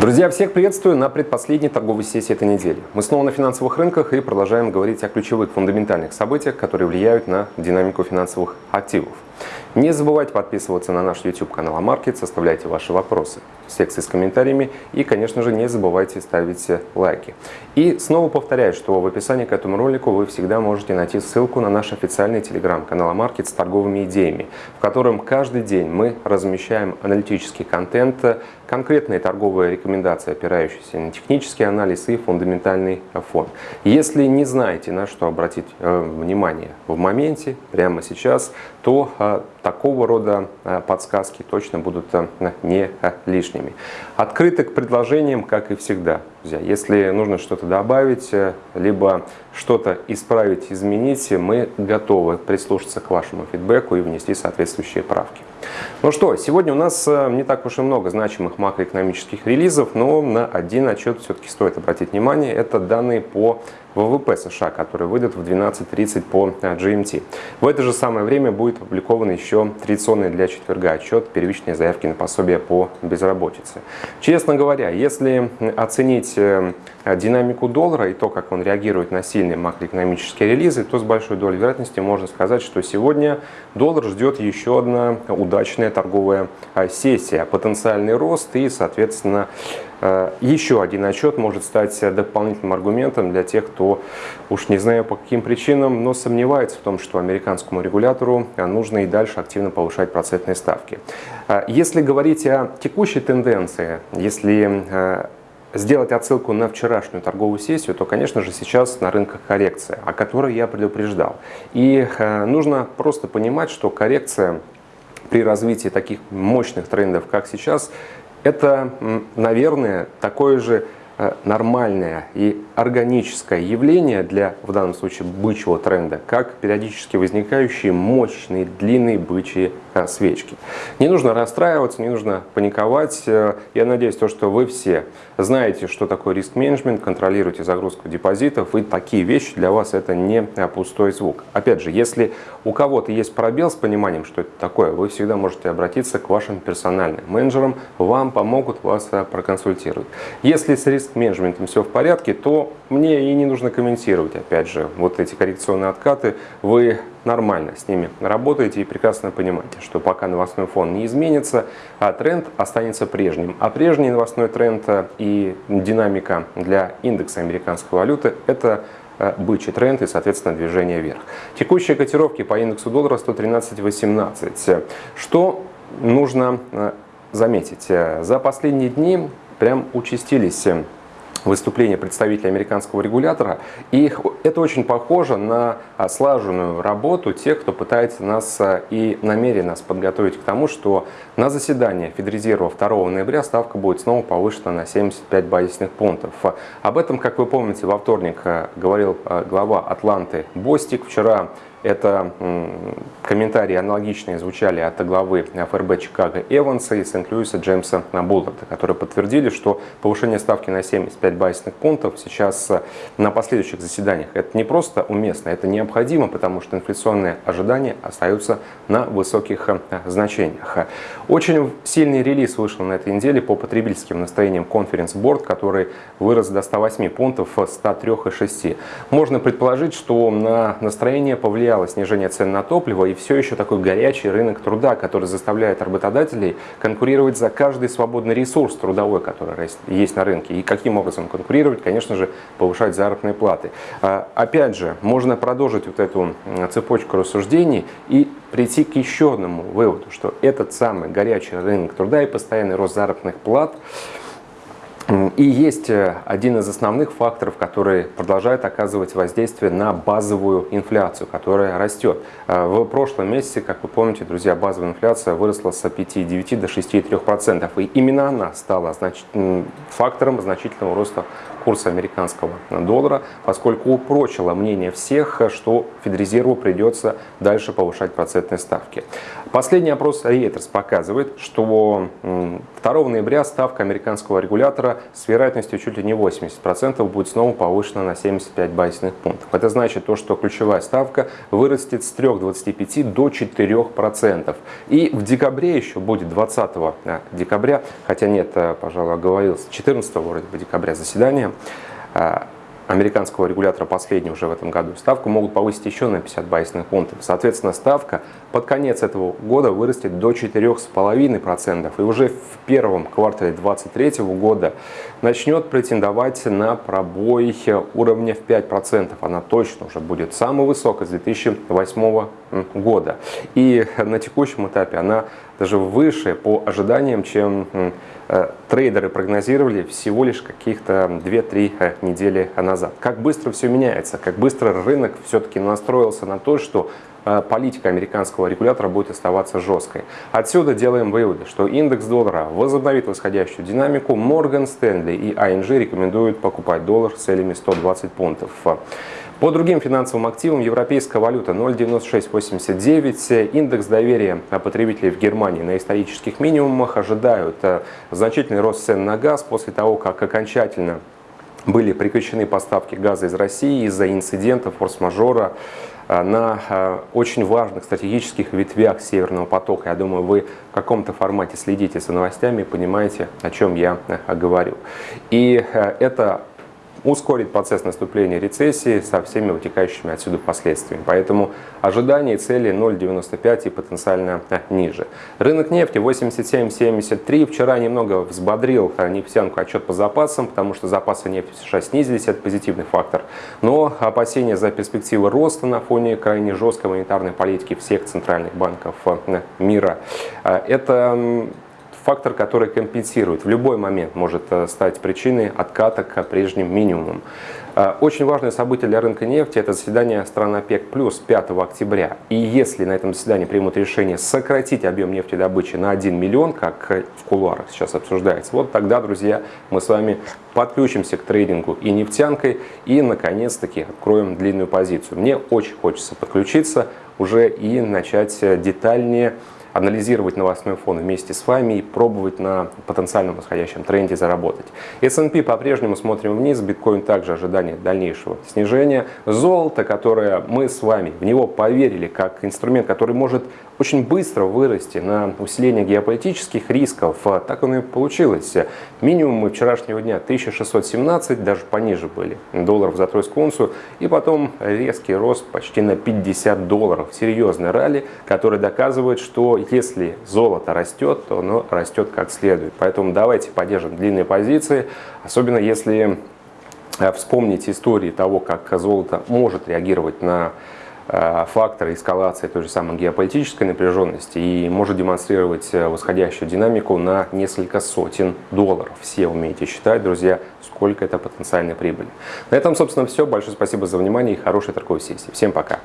Друзья, всех приветствую на предпоследней торговой сессии этой недели. Мы снова на финансовых рынках и продолжаем говорить о ключевых фундаментальных событиях, которые влияют на динамику финансовых активов. Не забывайте подписываться на наш YouTube канал Амаркет, составляйте ваши вопросы в секции с комментариями и, конечно же, не забывайте ставить лайки. И снова повторяю, что в описании к этому ролику вы всегда можете найти ссылку на наш официальный телеграм-канал Амаркет с торговыми идеями, в котором каждый день мы размещаем аналитический контент, конкретные торговые рекомендации, опирающиеся на технический анализ и фундаментальный фон. Если не знаете, на что обратить э, внимание в моменте, прямо сейчас, то э, такого рода э, подсказки точно будут э, не э, лишними. Открыты к предложениям, как и всегда. Друзья, если нужно что-то добавить, либо что-то исправить, изменить, мы готовы прислушаться к вашему фидбэку и внести соответствующие правки. Ну что, сегодня у нас не так уж и много значимых макроэкономических релизов, но на один отчет все-таки стоит обратить внимание. Это данные по ВВП США, который выйдет в 12.30 по GMT. В это же самое время будет опубликован еще традиционный для четверга отчет первичной заявки на пособие по безработице. Честно говоря, если оценить э, динамику доллара и то, как он реагирует на сильные макроэкономические релизы, то с большой долей вероятности можно сказать, что сегодня доллар ждет еще одна удачная торговая э, сессия, потенциальный рост и, соответственно, еще один отчет может стать дополнительным аргументом для тех, кто, уж не знаю по каким причинам, но сомневается в том, что американскому регулятору нужно и дальше активно повышать процентные ставки. Э, если говорить о текущей тенденции, если э, сделать отсылку на вчерашнюю торговую сессию, то, конечно же, сейчас на рынках коррекция, о которой я предупреждал. И нужно просто понимать, что коррекция при развитии таких мощных трендов, как сейчас, это, наверное, такое же э, нормальное и органическое явление для, в данном случае, бычьего тренда, как периодически возникающие мощные длинные бычьи свечки. Не нужно расстраиваться, не нужно паниковать. Э, я надеюсь, то, что вы все знаете, что такое риск-менеджмент, контролируете загрузку депозитов, и такие вещи для вас это не пустой звук. Опять же, если у кого-то есть пробел с пониманием, что это такое, вы всегда можете обратиться к вашим персональным менеджерам, вам помогут, вас проконсультируют. Если с риск-менеджментом все в порядке, то мне и не нужно комментировать, опять же, вот эти коррекционные откаты, вы нормально с ними работаете и прекрасно понимаете, что пока новостной фон не изменится, а тренд останется прежним. А прежний новостной тренд и динамика для индекса американской валюты – это э, бычий тренд и, соответственно, движение вверх. Текущие котировки по индексу доллара 113.18. Что нужно э, заметить? За последние дни прям участились выступления представителей американского регулятора. И это очень похоже на а, слаженную работу тех, кто пытается нас а, и намеренно нас подготовить к тому, что на заседании Федрезерва 2 ноября ставка будет снова повышена на 75 базисных пунктов. Об этом, как вы помните, во вторник а, говорил глава Атланты Бостик. Вчера это комментарии аналогичные звучали от главы ФРБ Чикаго Эванса и Сент-Льюиса Джеймса Булларда, которые подтвердили, что повышение ставки на 75 базисных пунктов сейчас на последующих заседаниях это не просто уместно, это необходимо, потому что инфляционные ожидания остаются на высоких э, значениях. Очень сильный релиз вышел на этой неделе по потребительским настроениям Conference Board, который вырос до 108 пунктов с 103,6. Можно предположить, что на настроение повлиял повлияло снижение цен на топливо и все еще такой горячий рынок труда, который заставляет работодателей конкурировать за каждый свободный ресурс трудовой, который есть на рынке. И каким образом конкурировать? Конечно же, повышать заработные платы. А, опять же, можно продолжить вот эту цепочку рассуждений и прийти к еще одному выводу, что этот самый горячий рынок труда и постоянный рост заработных плат – и есть э, один из основных факторов, который продолжает оказывать воздействие на базовую инфляцию, которая растет. Э, в прошлом месяце, как вы помните, друзья, базовая инфляция выросла с 5,9 до 6,3%. И именно она стала фактором значительного роста курса американского доллара, поскольку упрочило мнение всех, что Федрезерву придется дальше повышать процентные ставки. Последний опрос Reuters показывает, что 2 ноября ставка американского регулятора с вероятностью чуть ли не 80% будет снова повышена на 75 базисных пунктов. Это значит то, что ключевая ставка вырастет с 3,25 до 4%. И в декабре еще будет 20 э, декабря, хотя нет, э, пожалуй, оговорился, 14 вроде бы декабря заседание, американского регулятора последний уже в этом году, ставку могут повысить еще на 50 базисных пунктов. Соответственно, ставка под конец этого года вырастет до 4,5%. И уже в первом квартале 2023 года начнет претендовать на пробой уровня в 5%. Она точно уже будет самой высокой с 2008 года. И на текущем этапе она даже выше по ожиданиям, чем э, трейдеры прогнозировали всего лишь каких-то 2-3 э, недели назад. Как быстро все меняется, как быстро рынок все-таки настроился на то, что э, политика американского регулятора будет оставаться жесткой. Отсюда делаем выводы, что индекс доллара возобновит восходящую динамику. Морган Стэнли и ING рекомендуют покупать доллар с целями 120 пунктов. По другим финансовым активам европейская валюта 0,9689, индекс доверия потребителей в Германии на исторических минимумах ожидают э, значительный рост цен на газ после того, как окончательно были прекращены поставки газа из России из-за инцидентов форс-мажора э, на э, очень важных стратегических ветвях Северного потока. Я думаю, вы в каком-то формате следите за новостями и понимаете, о чем я говорю. И это ускорит процесс наступления рецессии со всеми вытекающими отсюда последствиями. Поэтому ожидания цели 0,95 и потенциально э, ниже. Рынок нефти 87,73. Вчера немного взбодрил э, нефтянку отчет по запасам, потому что запасы нефти в США снизились, это позитивный фактор. Но опасения за перспективы роста на фоне крайне жесткой монетарной политики всех центральных банков э, мира. Это фактор, который компенсирует, в любой момент может э, стать причиной отката к прежним минимумам. Э, очень важное событие для рынка нефти – это заседание стран ОПЕК+, плюс 5 октября. И если на этом заседании примут решение сократить объем нефтедобычи на 1 миллион, как в кулуарах сейчас обсуждается, вот тогда, друзья, мы с вами подключимся к трейдингу и нефтянкой и, наконец-таки, откроем длинную позицию. Мне очень хочется подключиться уже и начать детальнее анализировать новостной фон вместе с вами и пробовать на потенциальном восходящем тренде заработать. S&P по-прежнему смотрим вниз, биткоин также ожидание дальнейшего снижения. Золото, которое мы с вами в него поверили как инструмент, который может очень быстро вырасти на усиление геополитических рисков, так оно и получилось. Минимумы вчерашнего дня 1617, даже пониже были долларов за тройскую унцию, и потом резкий рост почти на 50 долларов. Серьезный ралли, который доказывает, что если золото растет, то оно растет как следует. Поэтому давайте поддержим длинные позиции, особенно если э, вспомнить истории того, как золото может реагировать на э, факторы эскалации той же самой геополитической напряженности и может демонстрировать э, восходящую динамику на несколько сотен долларов. Все умеете считать, друзья, сколько это потенциальной прибыли. На этом, собственно, все. Большое спасибо за внимание и хорошей торговой сессии. Всем пока!